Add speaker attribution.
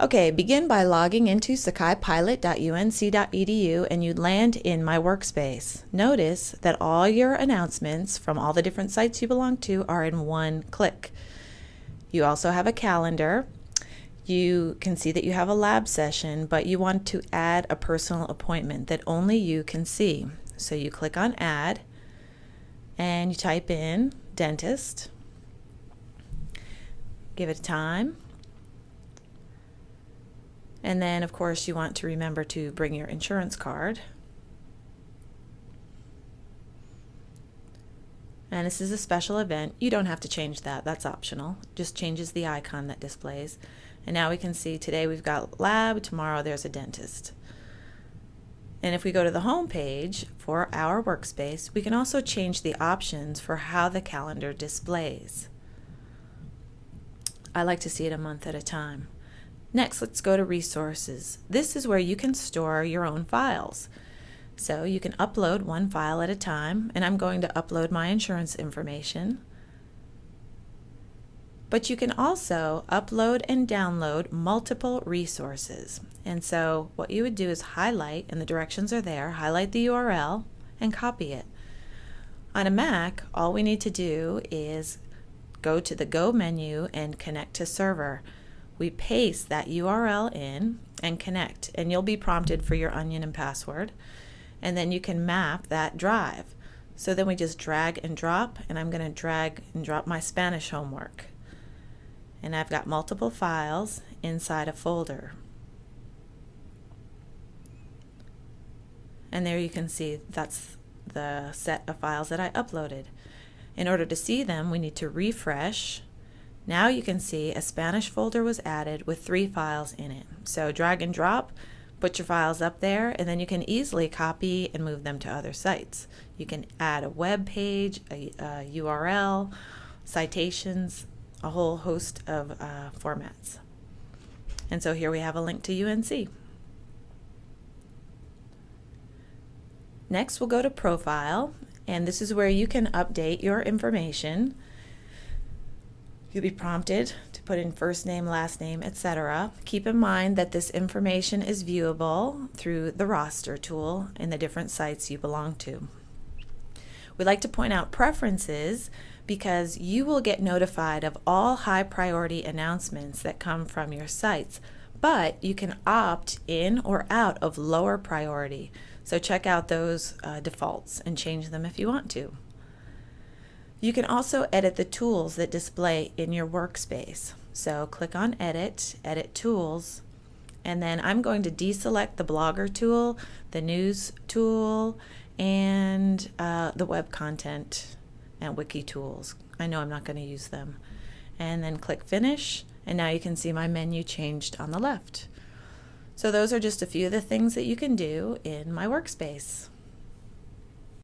Speaker 1: Okay, begin by logging into sakaipilot.unc.edu and you land in My Workspace. Notice that all your announcements from all the different sites you belong to are in one click. You also have a calendar. You can see that you have a lab session, but you want to add a personal appointment that only you can see. So you click on Add and you type in dentist. Give it a time and then, of course, you want to remember to bring your insurance card. And this is a special event. You don't have to change that. That's optional. Just changes the icon that displays. And now we can see today we've got lab, tomorrow there's a dentist. And if we go to the home page for our workspace, we can also change the options for how the calendar displays. I like to see it a month at a time. Next, let's go to resources. This is where you can store your own files. So you can upload one file at a time, and I'm going to upload my insurance information. But you can also upload and download multiple resources. And so what you would do is highlight, and the directions are there, highlight the URL and copy it. On a Mac, all we need to do is go to the Go menu and connect to server we paste that URL in and connect and you'll be prompted for your Onyen and password and then you can map that drive. So then we just drag and drop and I'm going to drag and drop my Spanish homework. And I've got multiple files inside a folder. And there you can see that's the set of files that I uploaded. In order to see them, we need to refresh now you can see a Spanish folder was added with three files in it. So drag and drop, put your files up there, and then you can easily copy and move them to other sites. You can add a web page, a, a URL, citations, a whole host of uh, formats. And so here we have a link to UNC. Next, we'll go to Profile, and this is where you can update your information. You'll be prompted to put in first name, last name, etc. Keep in mind that this information is viewable through the roster tool in the different sites you belong to. We'd like to point out preferences because you will get notified of all high priority announcements that come from your sites, but you can opt in or out of lower priority. So check out those uh, defaults and change them if you want to. You can also edit the tools that display in your workspace. So click on Edit, Edit Tools, and then I'm going to deselect the Blogger tool, the News tool, and uh, the Web Content and Wiki tools. I know I'm not going to use them. And then click Finish, and now you can see my menu changed on the left. So those are just a few of the things that you can do in my workspace.